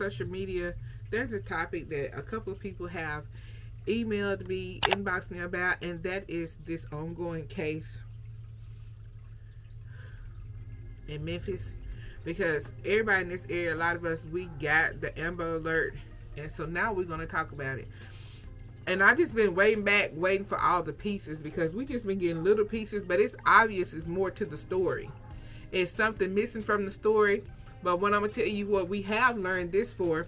my social media, there's a topic that a couple of people have emailed me, inboxed me about, and that is this ongoing case in Memphis. Because everybody in this area, a lot of us, we got the Amber Alert, and so now we're going to talk about it. And I've just been waiting back, waiting for all the pieces because we just been getting little pieces, but it's obvious it's more to the story. It's something missing from the story. But what I'm gonna tell you what we have learned this for,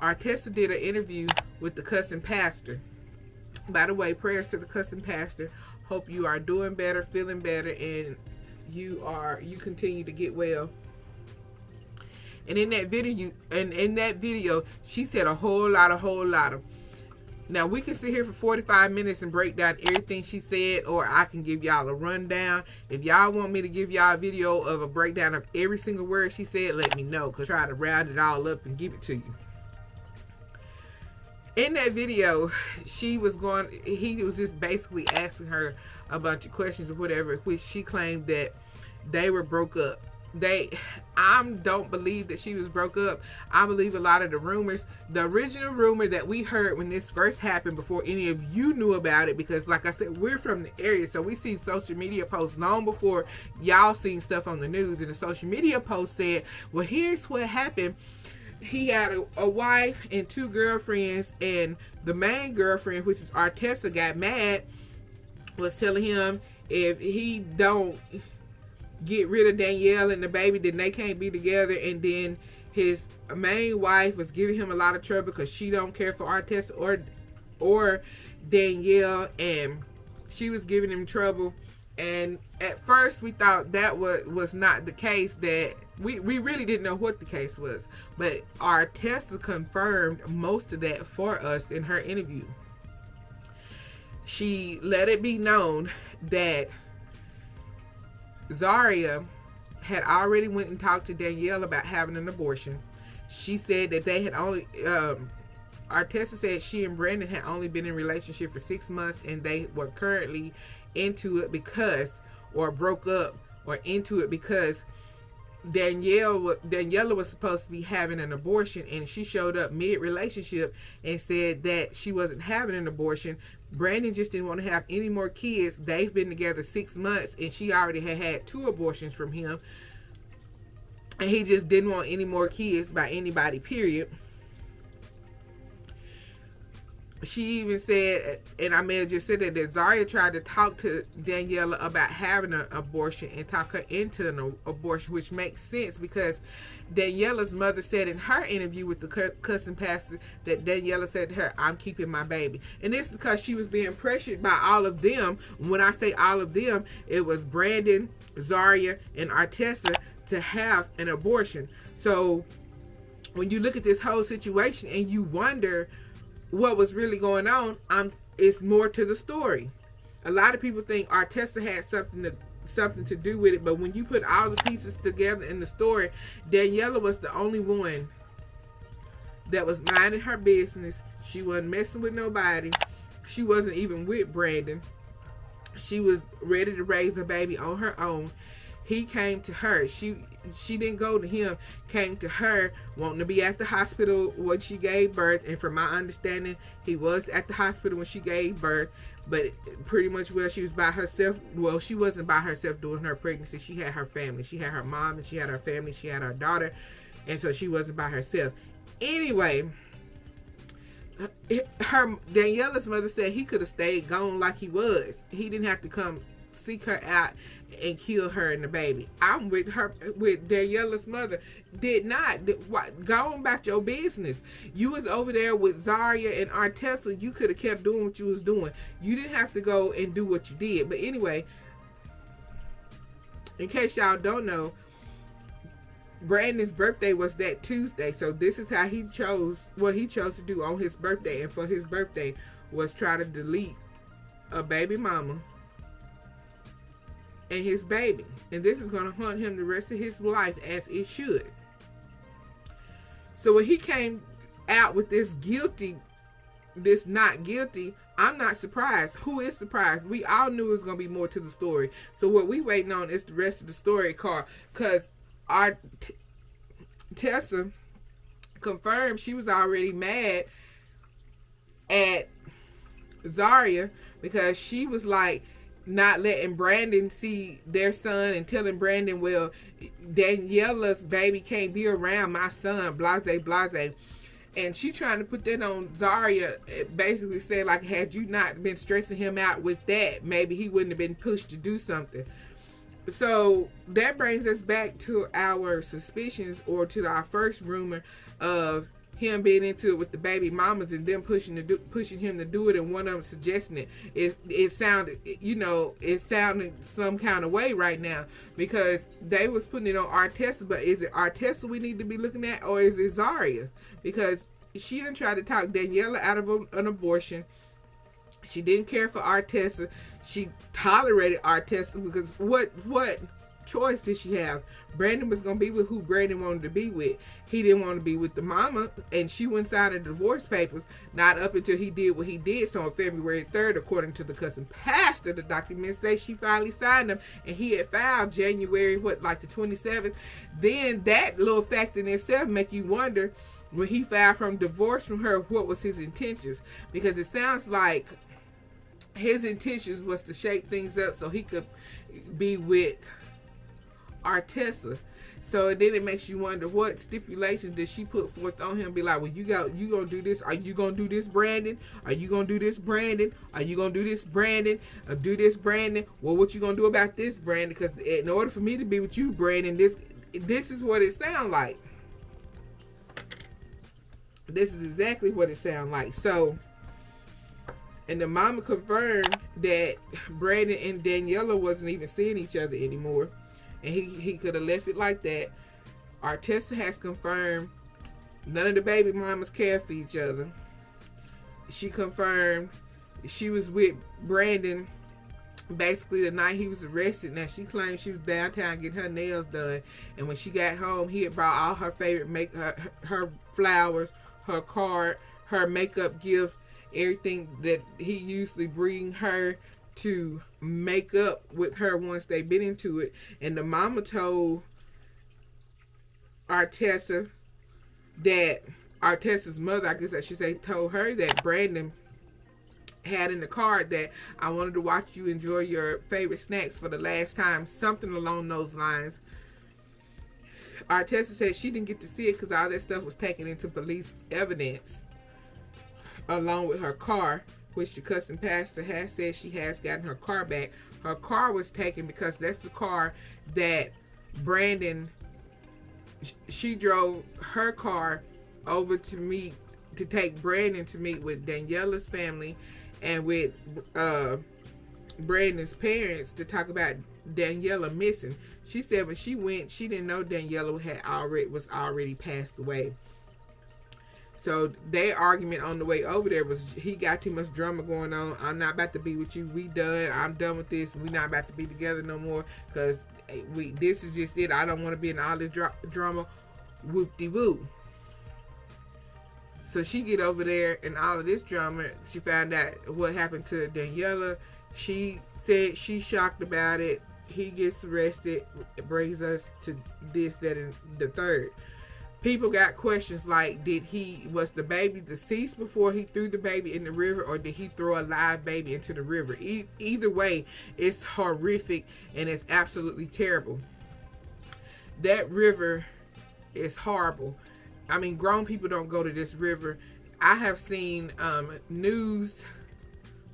our Artessa did an interview with the cussing pastor. By the way, prayers to the cussing pastor. Hope you are doing better, feeling better, and you are you continue to get well. And in that video, and in that video, she said a whole lot, a whole lot of now we can sit here for 45 minutes and break down everything she said, or I can give y'all a rundown. If y'all want me to give y'all a video of a breakdown of every single word she said, let me know. Cause try to round it all up and give it to you. In that video, she was going he was just basically asking her a bunch of questions or whatever, which she claimed that they were broke up they I don't believe that she was broke up. I believe a lot of the rumors, the original rumor that we heard when this first happened before any of you knew about it, because like I said, we're from the area, so we see social media posts long before y'all seen stuff on the news. And the social media post said, well, here's what happened. He had a, a wife and two girlfriends, and the main girlfriend, which is Artessa, got mad, was telling him if he don't get rid of Danielle and the baby, then they can't be together. And then his main wife was giving him a lot of trouble because she don't care for Artessa or or Danielle, and she was giving him trouble. And at first, we thought that was was not the case. That we we really didn't know what the case was, but Artessa confirmed most of that for us in her interview. She let it be known that Zaria had already went and talked to Danielle about having an abortion. She said that they had only um, Artessa said she and Brandon had only been in relationship for six months and they were currently into it because or broke up or into it because Danielle Daniela was supposed to be having an abortion and she showed up mid relationship and said that she wasn't having an abortion. Brandon just didn't want to have any more kids. They've been together six months and she already had had two abortions from him. And he just didn't want any more kids by anybody, period she even said, and I may have just said that, that Zaria tried to talk to Daniela about having an abortion and talk her into an abortion, which makes sense because Daniela's mother said in her interview with the cussing pastor that Daniela said to her, I'm keeping my baby. And it's because she was being pressured by all of them. When I say all of them, it was Brandon, Zaria, and Artessa to have an abortion. So when you look at this whole situation and you wonder, what was really going on, I'm it's more to the story. A lot of people think Artessa had something to something to do with it, but when you put all the pieces together in the story, Daniela was the only one that was minding her business. She wasn't messing with nobody. She wasn't even with Brandon. She was ready to raise a baby on her own he came to her. She she didn't go to him came to her wanting to be at the hospital when she gave birth. And from my understanding he was at the hospital when she gave birth. But pretty much well she was by herself. Well she wasn't by herself during her pregnancy. She had her family. She had her mom and she had her family. She had her daughter. And so she wasn't by herself. Anyway her Daniela's mother said he could have stayed gone like he was. He didn't have to come seek her out and kill her and the baby. I'm with her, with Daniela's mother. Did not. what, go on about your business. You was over there with Zaria and Artessa. You could have kept doing what you was doing. You didn't have to go and do what you did. But anyway, in case y'all don't know, Brandon's birthday was that Tuesday. So this is how he chose, what he chose to do on his birthday. And for his birthday was try to delete a baby mama and his baby. And this is going to haunt him the rest of his life as it should. So when he came out with this guilty, this not guilty, I'm not surprised. Who is surprised? We all knew it was going to be more to the story. So what we waiting on is the rest of the story, car. Because our Tessa confirmed she was already mad at Zaria because she was like not letting Brandon see their son and telling Brandon, well, Daniela's baby can't be around my son, blase, blase. And she trying to put that on Zaria, eh, basically saying like, had you not been stressing him out with that, maybe he wouldn't have been pushed to do something. So that brings us back to our suspicions or to our first rumor of him being into it with the baby mamas and them pushing to do, pushing him to do it and one of them suggesting it it it sounded you know it sounded some kind of way right now because they was putting it on Artessa but is it Artessa we need to be looking at or is it Zaria? Because she didn't try to talk Daniela out of an abortion. She didn't care for Artessa. She tolerated Artessa because what what choice did she have? Brandon was gonna be with who Brandon wanted to be with. He didn't want to be with the mama, and she went sign the divorce papers. Not up until he did what he did. So on February third, according to the cussing pastor, the documents say she finally signed them, and he had filed January what like the twenty seventh. Then that little fact in itself make you wonder when he filed from divorce from her, what was his intentions? Because it sounds like his intentions was to shake things up so he could be with Artessa. So then it makes you wonder what stipulations did she put forth on him? Be like, well, you got you gonna do this? Are you gonna do this, Brandon? Are you gonna do this, Brandon? Are you gonna do this, Brandon? Or do this, Brandon? Well, what you gonna do about this, Brandon? Because in order for me to be with you, Brandon, this this is what it sounds like. This is exactly what it sounds like. So, and the mama confirmed that Brandon and Daniela wasn't even seeing each other anymore and he, he could have left it like that. Artessa has confirmed none of the baby mamas care for each other. She confirmed she was with Brandon basically the night he was arrested. Now she claimed she was downtown getting her nails done, and when she got home, he had brought all her favorite make her, her flowers, her card, her makeup gift, everything that he usually bring her to make up with her once they've been into it. And the mama told Artessa that Artessa's mother, I guess I should say, told her that Brandon had in the card that I wanted to watch you enjoy your favorite snacks for the last time, something along those lines. Artessa said she didn't get to see it because all that stuff was taken into police evidence along with her car which the cussing pastor has said she has gotten her car back. Her car was taken because that's the car that Brandon, she drove her car over to meet, to take Brandon to meet with Daniela's family and with uh, Brandon's parents to talk about Daniela missing. She said when she went, she didn't know Daniela had already was already passed away. So their argument on the way over there was he got too much drama going on. I'm not about to be with you. We done. I'm done with this. We not about to be together no more because eh, we. This is just it. I don't want to be in all this dra- drama. Whoop de woo. So she get over there and all of this drama. She found out what happened to Daniela. She said she's shocked about it. He gets arrested. It brings us to this, that, and the third people got questions like did he was the baby deceased before he threw the baby in the river or did he throw a live baby into the river? E- either way it's horrific and it's absolutely terrible. That river is horrible. I mean grown people don't go to this river. I have seen um, news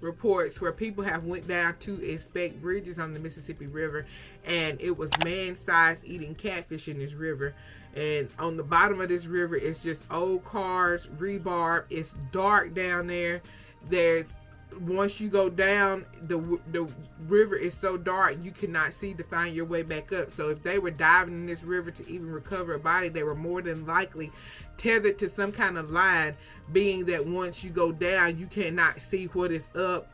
reports where people have went down to inspect bridges on the mississippi river and it was man-sized eating catfish in this river. And on the bottom of this river it's just old cars rebar. It's dark down there. There's once you go down the the river is so dark you cannot see to find your way back up so if they were diving in this river to even recover a body they were more than likely tethered to some kind of line being that once you go down you cannot see what is up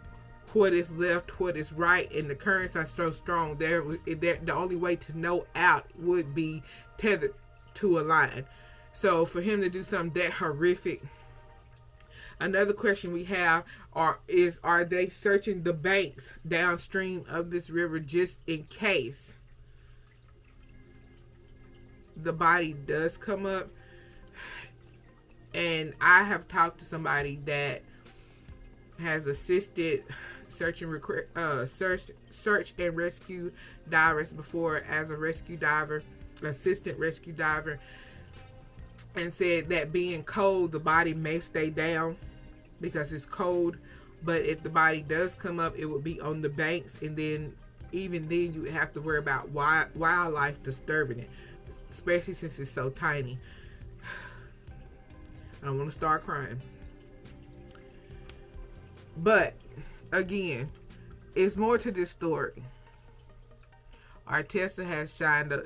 what is left what is right and the currents are so strong there the only way to know out would be tethered to a line. So for him to do something that horrific. Another question we have are is are they searching the banks downstream of this river just in case the body does come up? and I have talked to somebody that has assisted search and uh, search search and rescue divers before as a rescue diver, assistant rescue diver, and said that being cold, the body may stay down because it's cold. But if the body does come up, it would be on the banks, and then even then you would have to worry about wild, wildlife disturbing it, especially since it's so tiny. I don't want to start crying. But again, it's more to this story. Artessa has shined a,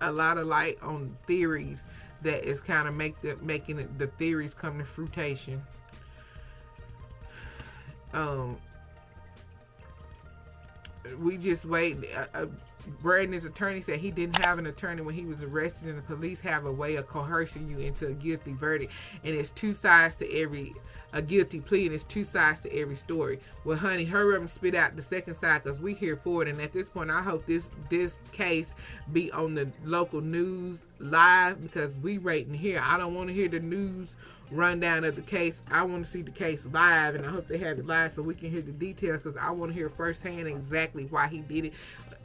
a lot of light on theories that is kind of make the making the theories come to fruition. Um, we just wait. Uh, uh, Brandon's attorney said he didn't have an attorney when he was arrested, and the police have a way of coercing you into a guilty verdict. And it's two sides to every a guilty plea, and it's two sides to every story. Well, honey, hurry up and spit out the second side, cause we here for it. And at this point, I hope this this case be on the local news live because we rating here. I don't want to hear the news rundown of the case. I want to see the case live, and I hope they have it live so we can hear the details because I want to hear firsthand exactly why he did it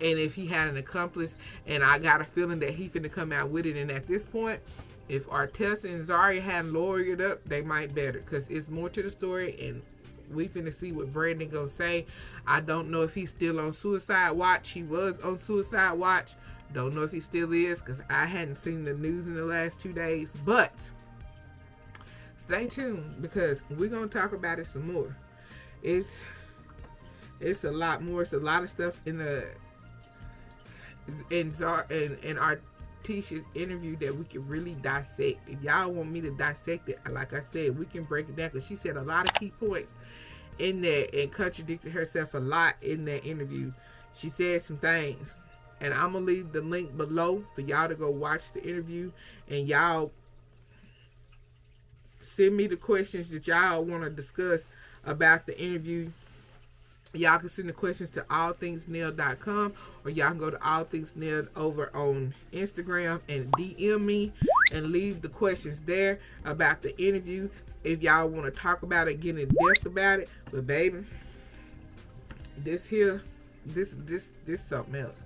and if he had an accomplice. And I got a feeling that he finna come out with it. And at this point, if Artessa and Zaria hadn't lawyered up, they might better because it's more to the story and we finna see what Brandon gonna say. I don't know if he's still on suicide watch. He was on suicide watch. Don't know if he still is because I hadn't seen the news in the last two days. But stay tuned because we're gonna talk about it some more. It's it's a lot more. It's a lot of stuff in the in Zar in in our Tisha's interview that we can really dissect. If y'all want me to dissect it, like I said, we can break it down because she said a lot of key points in there and contradicted herself a lot in that interview. She said some things. And I'm going to leave the link below for y'all to go watch the interview. And y'all send me the questions that y'all want to discuss about the interview Y'all can send the questions to allthingsnailed.com or y'all can go to allthingsnailed over on Instagram and DM me and leave the questions there about the interview if y'all want to talk about it, get in depth about it. But baby, this here, this this this something else.